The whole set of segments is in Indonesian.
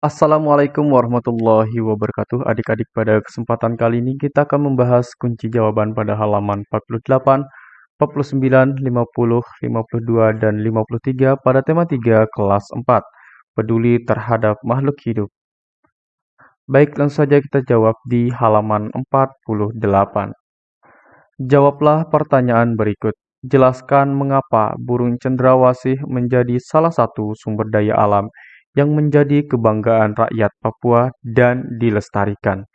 Assalamualaikum warahmatullahi wabarakatuh. Adik-adik, pada kesempatan kali ini kita akan membahas kunci jawaban pada halaman 48, 49, 50, 52, dan 53 pada tema 3 kelas 4, peduli terhadap makhluk hidup. Baik, langsung saja kita jawab di halaman 48. Jawablah pertanyaan berikut. Jelaskan mengapa burung cendrawasih menjadi salah satu sumber daya alam yang menjadi kebanggaan rakyat Papua dan dilestarikan?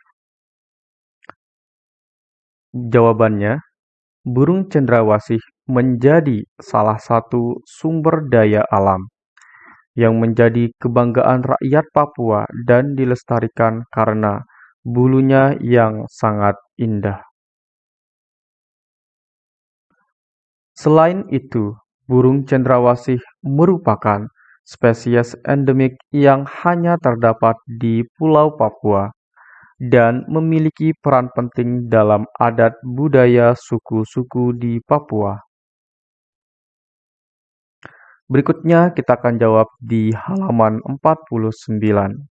Jawabannya, burung cendrawasih menjadi salah satu sumber daya alam yang menjadi kebanggaan rakyat Papua dan dilestarikan karena bulunya yang sangat indah. Selain itu, burung cendrawasih merupakan spesies endemik yang hanya terdapat di Pulau Papua dan memiliki peran penting dalam adat budaya suku-suku di Papua. Berikutnya kita akan jawab di halaman 49.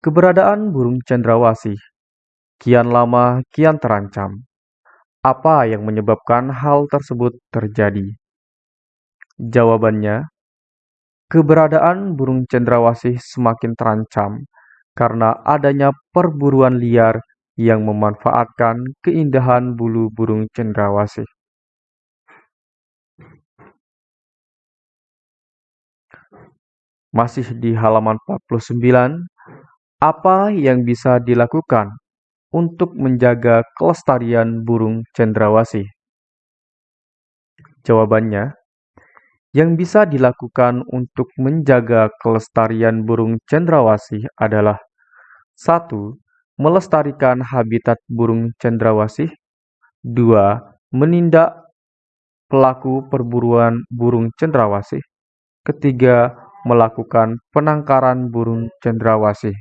Keberadaan burung cendrawasih kian lama kian terancam. Apa yang menyebabkan hal tersebut terjadi? Jawabannya, Keberadaan burung cendrawasih semakin terancam karena adanya perburuan liar yang memanfaatkan keindahan bulu burung cendrawasih. Masih di halaman 49, apa yang bisa dilakukan untuk menjaga kelestarian burung cendrawasih? Jawabannya, yang bisa dilakukan untuk menjaga kelestarian burung cendrawasih adalah satu, Melestarikan habitat burung cendrawasih 2. Menindak pelaku perburuan burung cendrawasih Ketiga, melakukan penangkaran burung cendrawasih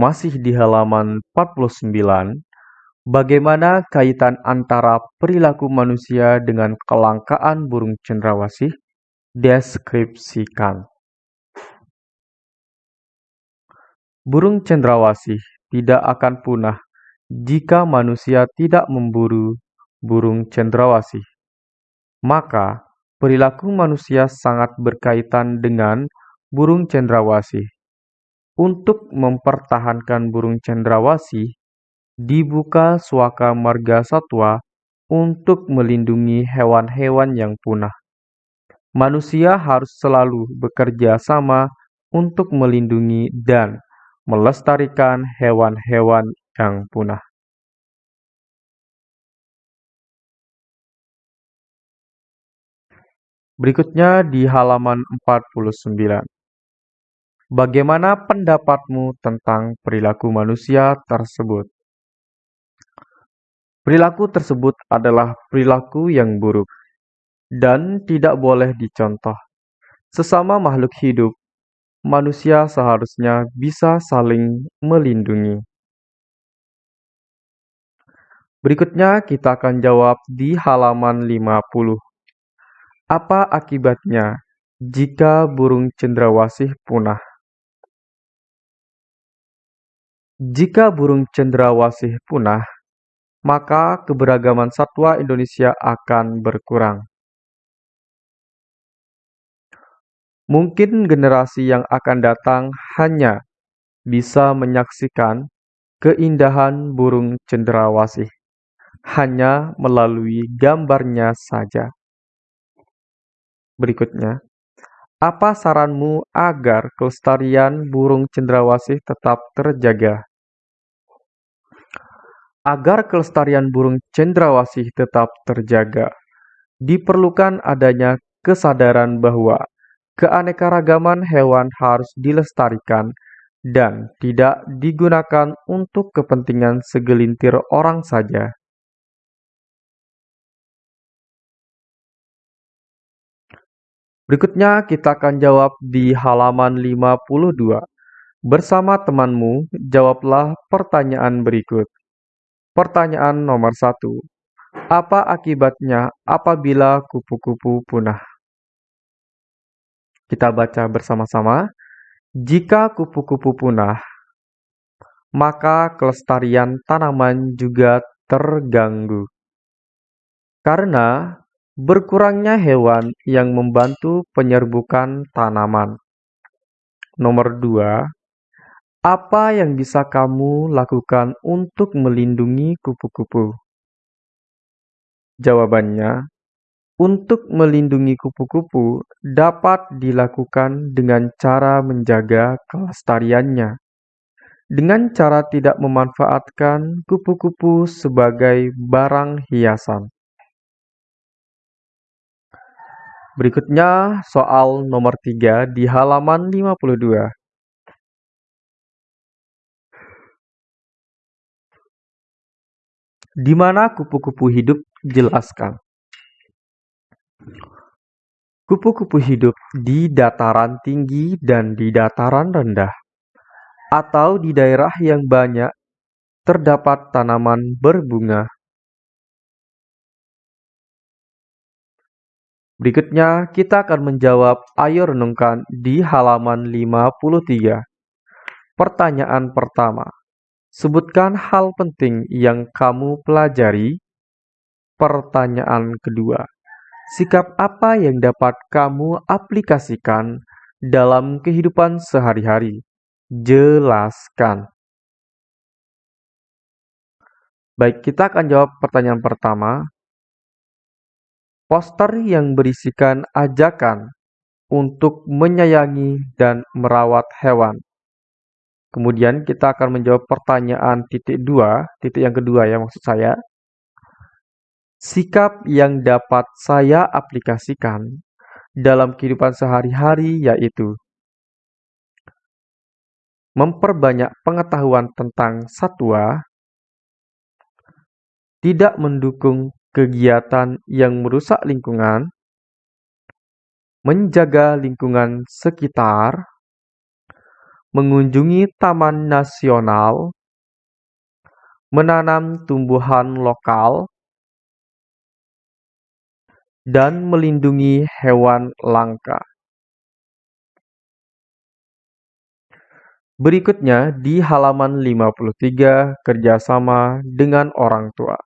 Masih di halaman 49, bagaimana kaitan antara perilaku manusia dengan kelangkaan burung cendrawasih? Deskripsikan. Burung cendrawasih tidak akan punah jika manusia tidak memburu burung cendrawasih. Maka, perilaku manusia sangat berkaitan dengan burung cendrawasih. Untuk mempertahankan burung cendrawasih, dibuka suaka marga satwa untuk melindungi hewan-hewan yang punah. Manusia harus selalu bekerja sama untuk melindungi dan melestarikan hewan-hewan yang punah. Berikutnya di halaman 49. Bagaimana pendapatmu tentang perilaku manusia tersebut? Perilaku tersebut adalah perilaku yang buruk dan tidak boleh dicontoh. Sesama makhluk hidup, manusia seharusnya bisa saling melindungi. Berikutnya kita akan jawab di halaman 50. Apa akibatnya jika burung cendrawasih punah? Jika burung cendrawasih punah, maka keberagaman satwa Indonesia akan berkurang. Mungkin generasi yang akan datang hanya bisa menyaksikan keindahan burung cendrawasih hanya melalui gambarnya saja. Berikutnya, apa saranmu agar kelestarian burung cendrawasih tetap terjaga? Agar kelestarian burung cendrawasih tetap terjaga, diperlukan adanya kesadaran bahwa keanekaragaman hewan harus dilestarikan dan tidak digunakan untuk kepentingan segelintir orang saja. Berikutnya kita akan jawab di halaman 52. Bersama temanmu, jawablah pertanyaan berikut. Pertanyaan nomor satu. Apa akibatnya apabila kupu-kupu punah? Kita baca bersama-sama. Jika kupu-kupu punah, maka kelestarian tanaman juga terganggu. Karena berkurangnya hewan yang membantu penyerbukan tanaman. Nomor dua, apa yang bisa kamu lakukan untuk melindungi kupu-kupu? Jawabannya, untuk melindungi kupu-kupu dapat dilakukan dengan cara menjaga kelestariannya. Dengan cara tidak memanfaatkan kupu-kupu sebagai barang hiasan. Berikutnya soal nomor 3 di halaman 52. Di mana kupu-kupu hidup jelaskan. Kupu-kupu hidup di dataran tinggi dan di dataran rendah, atau di daerah yang banyak terdapat tanaman berbunga. Berikutnya, kita akan menjawab Ayo Renungkan di halaman 53. Pertanyaan pertama. Sebutkan hal penting yang kamu pelajari. Pertanyaan kedua. Sikap apa yang dapat kamu aplikasikan dalam kehidupan sehari-hari? Jelaskan. Baik, kita akan jawab pertanyaan pertama. Poster yang berisikan ajakan untuk menyayangi dan merawat hewan. Kemudian kita akan menjawab pertanyaan titik dua, titik yang kedua ya maksud saya. Sikap yang dapat saya aplikasikan dalam kehidupan sehari-hari yaitu memperbanyak pengetahuan tentang satwa, tidak mendukung kegiatan yang merusak lingkungan, menjaga lingkungan sekitar, mengunjungi taman nasional, menanam tumbuhan lokal, dan melindungi hewan langka. Berikutnya di halaman 53 kerjasama dengan orang tua.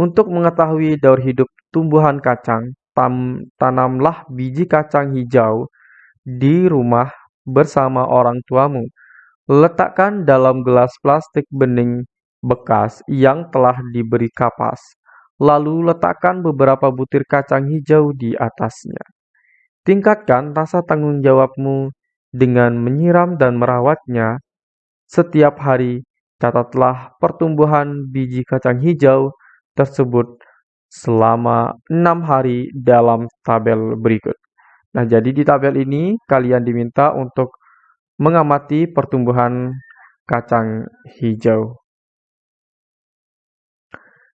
Untuk mengetahui daur hidup tumbuhan kacang, tam, tanamlah biji kacang hijau di rumah bersama orang tuamu. Letakkan dalam gelas plastik bening bekas yang telah diberi kapas lalu letakkan beberapa butir kacang hijau di atasnya. Tingkatkan rasa tanggung jawabmu dengan menyiram dan merawatnya setiap hari. Catatlah pertumbuhan biji kacang hijau tersebut selama enam hari dalam tabel berikut. Nah, jadi di tabel ini kalian diminta untuk mengamati pertumbuhan kacang hijau.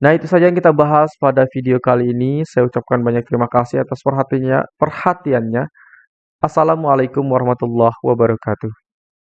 Nah, itu saja yang kita bahas pada video kali ini. Saya ucapkan banyak terima kasih atas perhatiannya. perhatiannya. Assalamualaikum warahmatullahi wabarakatuh.